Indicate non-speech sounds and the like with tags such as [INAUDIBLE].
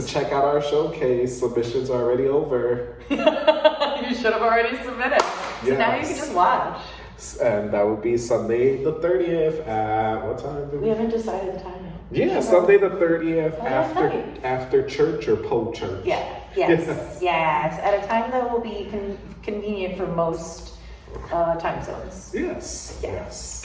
to check out our showcase. Submissions are already over. [LAUGHS] you should have already submitted. So now you can just watch. And that would be Sunday the 30th at what time? did We haven't decided the time yet. Yeah, Sunday the 30th Oh, after after church or po church. Yeah, [LAUGHS] yes, yes. At a time that will be con- convenient for most uh, time zones. Yes. yes. Yes.